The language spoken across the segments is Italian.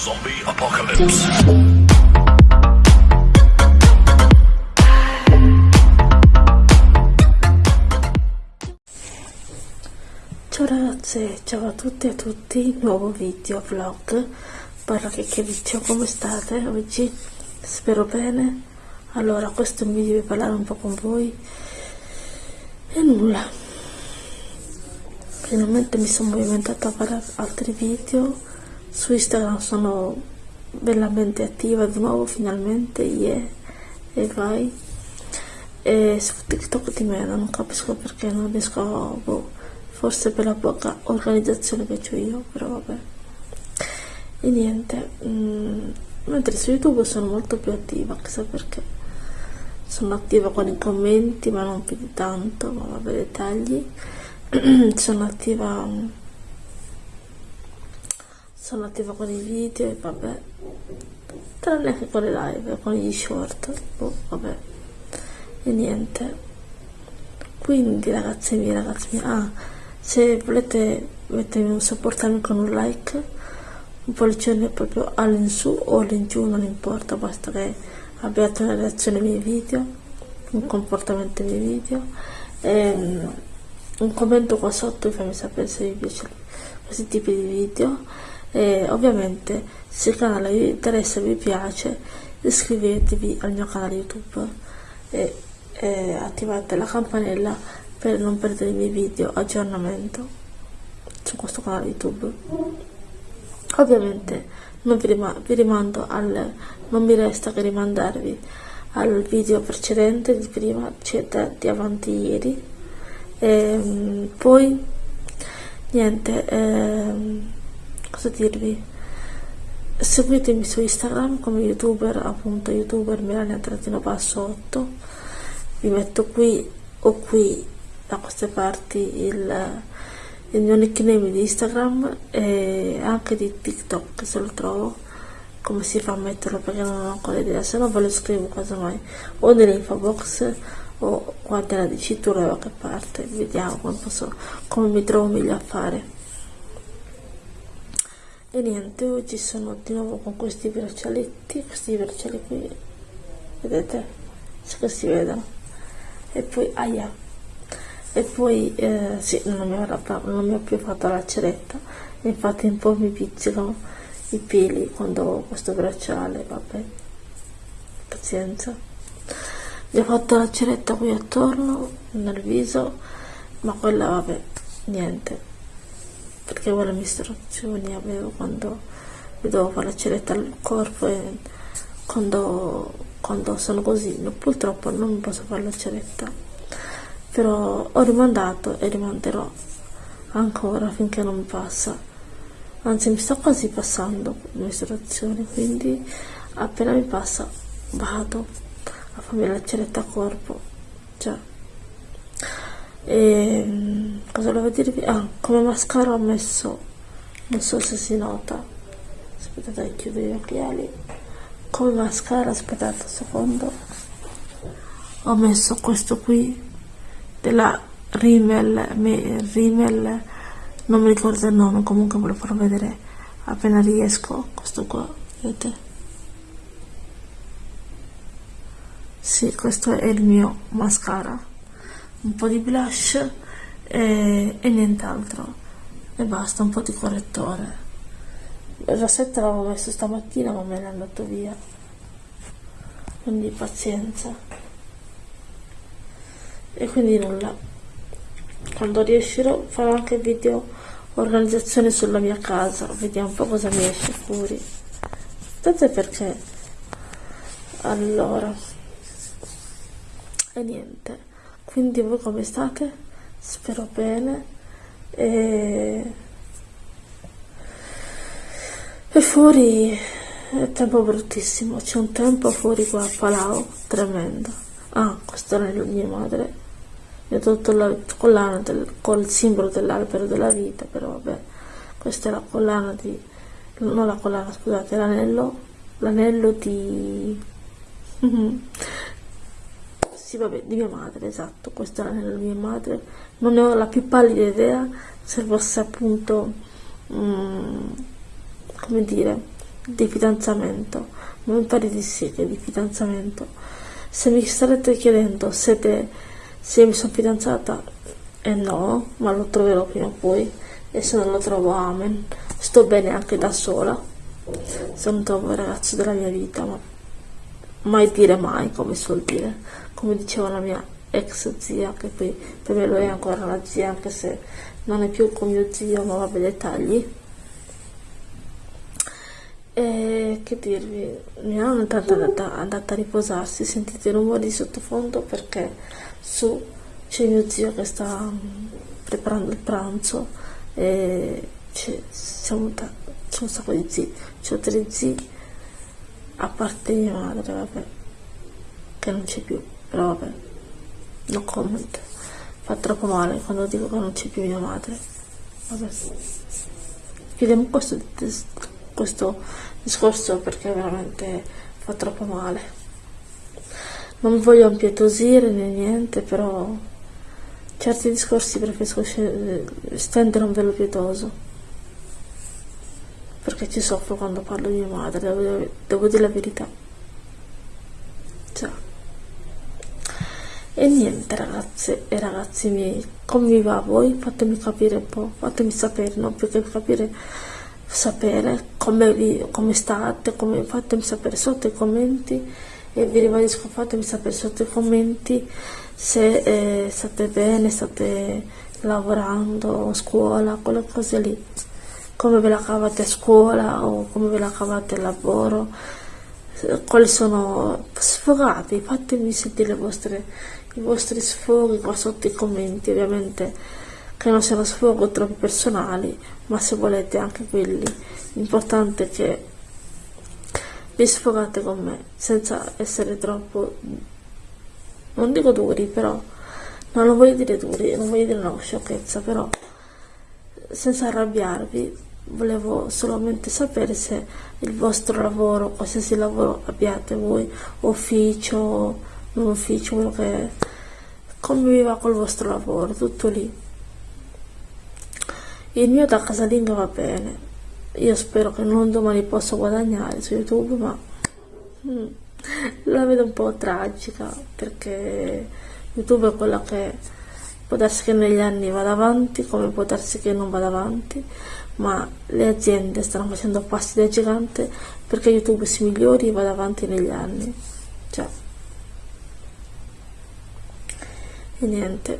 Zombie Apocalypse. Ciao ragazze, ciao a tutti e a tutti, nuovo video vlog, parla che che video, come state oggi? Spero bene. Allora, questo è un video per parlare un po' con voi e nulla. Finalmente mi sono movimentata a fare altri video su Instagram sono bellamente attiva di nuovo finalmente yeah. e vai. E su TikTok di meno non capisco perché non riesco a boh, forse per la poca organizzazione che ho io però vabbè. E niente mm, mentre su YouTube sono molto più attiva chissà perché. Sono attiva con i commenti ma non più di tanto ma vabbè dettagli sono attiva sono attiva con i video e vabbè. Tranne che con le live con gli short. Boh, vabbè. E niente. Quindi ragazzi miei ragazzi miei ah, se volete mettermi, supportarmi con un like un pollicione proprio all'insù o all'ingiù non importa basta che abbiate una reazione ai miei video un comportamento ai miei video. E, um, un commento qua sotto e fammi sapere se vi piace questi tipi di video e ovviamente se il canale vi interessa e vi piace iscrivetevi al mio canale youtube e, e attivate la campanella per non perdere i miei video aggiornamento su questo canale youtube. Ovviamente non vi, rim vi rimando al non mi resta che rimandarvi al video precedente di prima cioè di avanti ieri. E, ehm, poi niente ehm, cosa dirvi seguitemi su instagram come youtuber appunto youtuber melania trattino basso 8 vi metto qui o qui da queste parti il, il mio nickname di instagram e anche di tiktok se lo trovo. Come si fa a metterlo? Perché non ho ancora idea. Se no ve lo scrivo casomai o nell'info box o qua nella dicitura da qualche parte. Vediamo come, posso, come mi trovo meglio a fare e niente oggi sono di nuovo con questi braccialetti questi braccialetti qui vedete se si vedono. E poi aia. E poi eh, sì non mi, ho, non mi ho più fatto la ceretta. Infatti un po' mi pizzicano i peli quando ho questo bracciale vabbè. Pazienza. Mi ho fatto la ceretta qui attorno nel viso ma quella vabbè niente perché quelle istruzioni avevo quando mi dovevo fare la ceretta al corpo e quando, quando sono così purtroppo non posso fare la ceretta. Però ho rimandato e rimanderò ancora finché non mi passa. Anzi mi sto quasi passando le istruzioni quindi appena mi passa vado a farmi la ceretta a corpo. Già e ehm, cosa volevo dirvi? Ah, come mascara ho messo, non so se si nota, aspettate chiudo gli occhiali, come mascara, aspettate un secondo, ho messo questo qui della Rimmel, Rimmel, non mi ricordo il nome, comunque ve lo farò vedere appena riesco, questo qua, vedete? Sì, questo è il mio mascara un po' di blush e, e nient'altro. E basta, un po' di correttore. Il rossetto l'avevo messo stamattina ma me l'è andato via. Quindi pazienza. E quindi nulla. Quando riuscirò farò anche video organizzazione sulla mia casa. Vediamo un po' cosa mi esce fuori. Aspettate perché allora e niente quindi voi come state? spero bene. E, e fuori è tempo bruttissimo c'è un tempo fuori qua a Palau tremendo. Ah questa è la mia madre. Mi ha tolto la collana del, col simbolo dell'albero della vita però vabbè. Questa è la collana di non la collana scusate l'anello l'anello di sì vabbè di mia madre esatto questo era nella mia madre. Non ne ho la più pallida idea se fosse appunto um, come dire di fidanzamento, ma mi pare di sì che di fidanzamento. Se mi starete chiedendo se, te, se mi sono fidanzata, eh no, ma lo troverò prima o poi, e se non lo trovo, amen. Sto bene anche da sola, se non trovo il ragazzo della mia vita, ma mai dire mai, come suol dire, come diceva la mia ex zia, che poi per me lo è ancora la zia, anche se non è più con mio zio, ma vabbè dettagli. E che dirvi, mia nonna è andata, andata a riposarsi, sentite i rumori di sottofondo perché su c'è mio zio che sta mm, preparando il pranzo e c'è un sacco di zii, c'ho tre zii a parte mia madre, vabbè, che non c'è più, però vabbè, no comment, fa troppo male quando dico che non c'è più mia madre, vabbè, chiudiamo questo, questo discorso perché veramente fa troppo male. Non voglio impietosire né niente, però certi discorsi preferisco stendere un velo pietoso. Perché ci soffro quando parlo di mia madre, devo, devo dire la verità. Ciao. E niente ragazze e ragazzi miei, come vi va a voi? Fatemi capire un po', fatemi sapere, non più che capire, sapere come, vi, come state, come, fatemi sapere sotto i commenti. E vi ribadisco fatemi sapere sotto i commenti se eh, state bene, state lavorando, scuola, quelle cose lì. Come ve la cavate a scuola o come ve la cavate al lavoro, quali sono sfogatevi, fatemi sentire vostre, i vostri sfoghi qua sotto i commenti, ovviamente che non siano sfoghi troppo personali, ma se volete anche quelli, l'importante è che vi sfogate con me, senza essere troppo, non dico duri, però, non lo voglio dire duri, non voglio dire una sciocchezza, però senza arrabbiarvi volevo solamente sapere se il vostro lavoro, qualsiasi lavoro abbiate voi, ufficio, non ufficio, quello che è, come vi va col vostro lavoro, tutto lì. Il mio da casalinga va bene, io spero che non domani possa guadagnare su YouTube, ma mm, la vedo un po' tragica perché YouTube è quella che può darsi che negli anni vada avanti, come può darsi che non vada avanti ma le aziende stanno facendo passi da gigante perché YouTube si migliori e vada avanti negli anni. Cioè. E niente.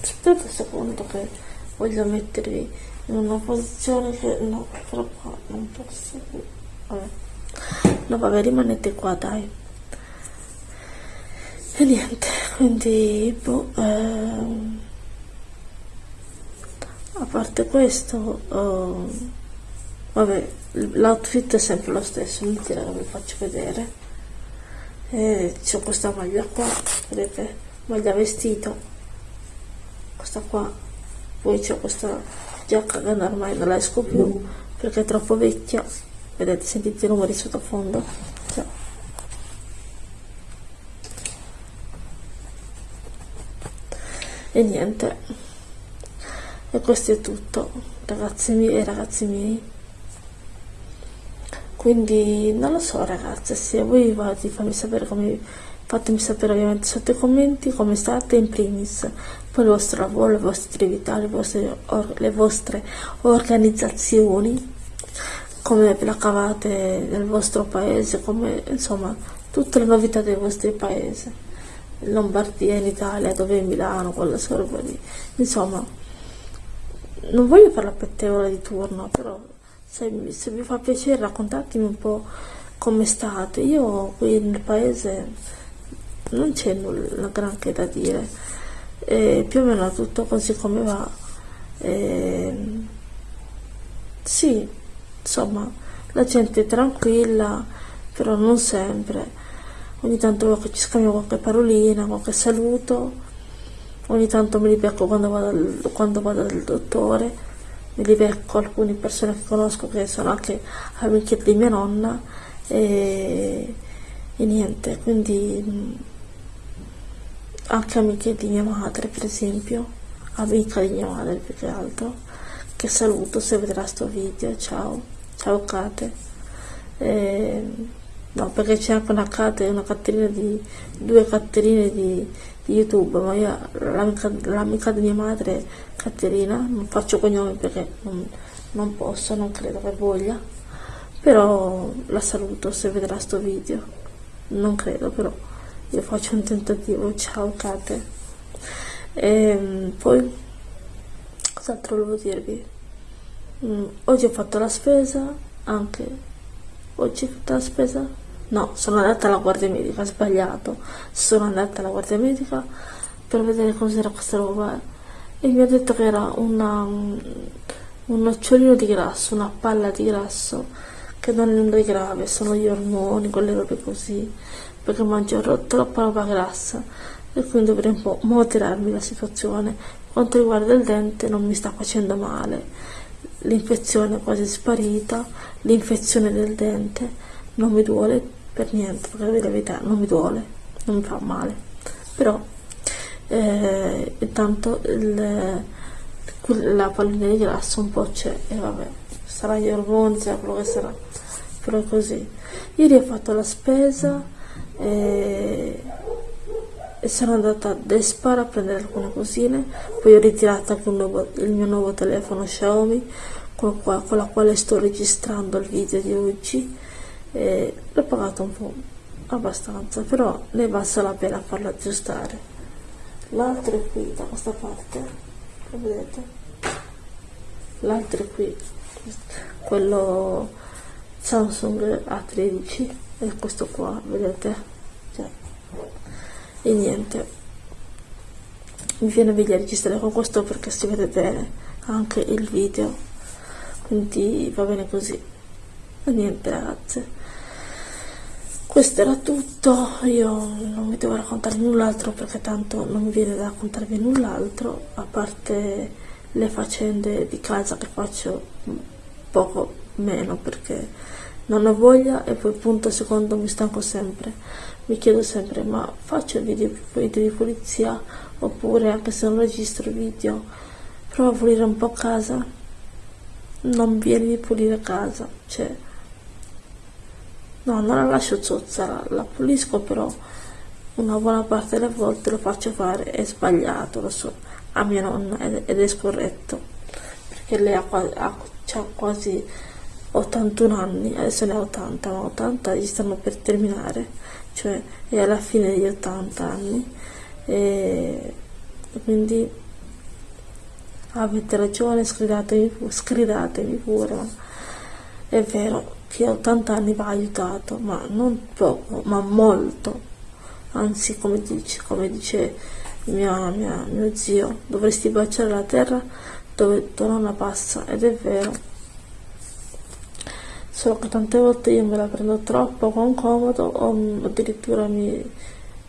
Aspettate un secondo che voglio mettervi in una posizione che no, però qua non posso. Vabbè. No, vabbè, rimanete qua, dai. E niente, quindi boh, ehm, a parte questo uh, vabbè l'outfit è sempre lo stesso inutile che vi faccio vedere e c'ho questa maglia qua vedete? Maglia vestito. Questa qua. Poi c'è questa giacca che ormai non la esco più perché è troppo vecchia. Vedete sentite i numeri sottofondo. Cioè. e niente. E questo è tutto ragazzi miei ragazzi miei quindi non lo so ragazze se voi va di sapere come fatemi sapere ovviamente sotto i commenti come state in primis. Poi il vostro lavoro, le vostre attività, le vostre, or, le vostre organizzazioni come ve la cavate nel vostro paese come insomma tutte le novità del vostro paese in Lombardia, in Italia, dove in Milano, con la sorba insomma non voglio fare la pettegola di turno, però se, se vi fa piacere raccontatemi un po' come state. Io qui nel paese non c'è nulla granché da dire, e più o meno tutto così come va. E, sì, insomma, la gente è tranquilla, però non sempre. Ogni tanto ci scambio qualche parolina, qualche saluto ogni tanto me li becco quando vado, quando vado dal dottore li becco alcune persone che conosco che sono anche amiche di mia nonna e, e niente quindi mm, anche amiche di mia madre per esempio amica di mia madre più che altro che saluto se vedrà sto video ciao ciao Kate. Eh, no perché c'è anche una Caterina di due Caterine di, di youtube ma io l'amica di mia madre Caterina non faccio cognomi perché non, non posso non credo che voglia però la saluto se vedrà sto video. Non credo però io faccio un tentativo. Ciao Kate. E ehm, poi cos'altro volevo dirvi? Mm, oggi ho fatto la spesa anche oggi ho fatto la spesa no sono andata alla guardia medica sbagliato. Sono andata alla guardia medica per vedere cos'era questa roba e mi ha detto che era una, un nocciolino di grasso una palla di grasso che non è nulla di grave sono gli ormoni quelle robe così perché mangio troppa roba grassa. E quindi dovrei un po' moderarmi la situazione. Quanto riguarda il dente non mi sta facendo male. L'infezione è quasi sparita l'infezione del dente non mi duole per niente perché la verità non mi duole non mi fa male. Però eh, intanto il, la pallina di grasso un po' c'è e vabbè sarà gli ormoni sarà quello che sarà però è così. Ieri ho fatto la spesa e e sono andata a Despar a prendere alcune cosine poi ho ritirato anche nuovo, il mio nuovo telefono Xiaomi con, con, la quale sto registrando il video di oggi e l'ho pagato un po' abbastanza però ne valsa la pena farlo aggiustare. L'altro è qui da questa parte lo vedete? L'altro è qui quello Samsung A13 e questo qua vedete? E niente. Mi viene di registrare con questo perché si vede bene anche il video. Quindi va bene così niente ragazze questo era tutto. Io non vi devo raccontare null'altro perché tanto non mi viene da raccontarvi null'altro a parte le faccende di casa che faccio poco meno perché non ho voglia e poi punto secondo mi stanco sempre. Mi chiedo sempre ma faccio video, video di pulizia oppure anche se non registro video provo a pulire un po' casa? Non viene di pulire casa cioè no non la lascio zozza la pulisco però una buona parte delle volte lo faccio fare è sbagliato lo so a mia nonna ed è scorretto perché lei ha, ha, ha quasi 81 anni, adesso ne ha 80, ma 80 gli stanno per terminare, cioè è alla fine degli 80 anni e quindi avete ragione, scridatemi, scridatemi pure, è vero che a 80 anni va aiutato, ma non poco, ma molto, anzi come dice, come dice mia, mia, mio zio, dovresti baciare la terra dove tua nonna passa, ed è vero. Solo che tante volte io me la prendo troppo con comodo o addirittura mi,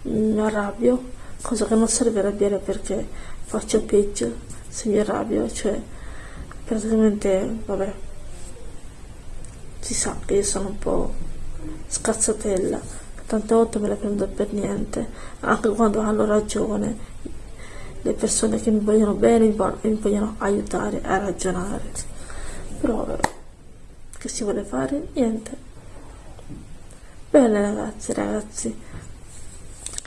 mi arrabbio cosa che non serve arrabbiare perché faccio peggio se mi arrabbio cioè praticamente vabbè si sa che io sono un po' scazzatella. Tante volte me la prendo per niente anche quando hanno ragione. Le persone che mi vogliono bene mi vogliono aiutare a ragionare. Però che si vuole fare? Niente. Bene ragazzi ragazzi.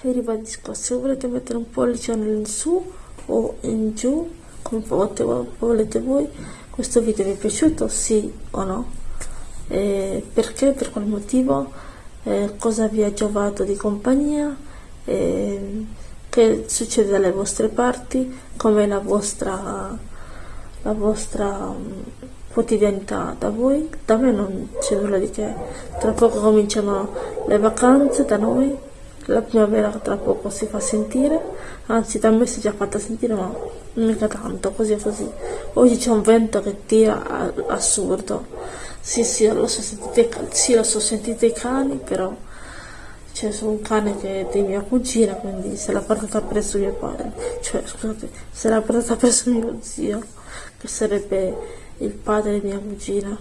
Vi ribadisco se volete mettere un pollice in su o in giù come volete voi questo video vi è piaciuto? Sì o no eh, perché? Per qual motivo? Eh, cosa vi ha giovato di compagnia? Eh, che succede dalle vostre parti? Come la vostra la vostra quotidianità da voi? Da me non c'è nulla di che. Tra poco cominciano le vacanze da noi. La primavera tra poco si fa sentire. Anzi da me si è già fatta sentire ma mica tanto così e così. Oggi c'è un vento che tira assurdo sì sì lo so sentite, sì, lo so, sentite i cani però c'è su un cane che è di mia cugina quindi se l'ha portata presso mio padre cioè scusate se l'ha portata presso mio zio che sarebbe il padre di mia cugina.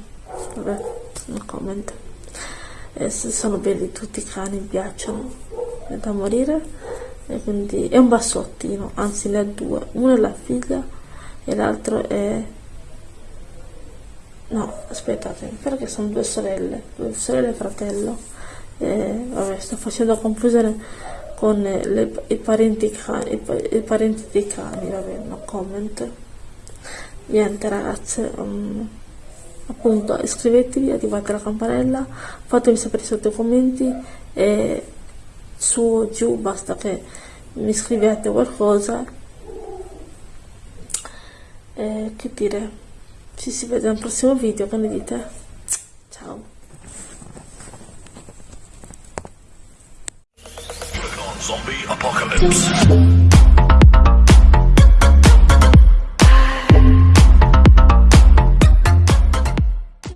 Vabbè no comment e sono belli tutti i cani mi piacciono. È da morire. E quindi è un bassottino anzi ne ha due. Uno è la figlia e l'altro è no aspettate perché sono due sorelle due sorelle e fratello. Eh, vabbè sto facendo confusione con le, i, parenti cani, i, i, parenti dei cani vabbè no comment. Niente ragazze um, appunto iscrivetevi attivate la campanella fatemi sapere sotto i commenti e su o giù basta che mi scrivete qualcosa. E che dire ci si vede nel prossimo video che ne dite ciao Zombie Apocalypse.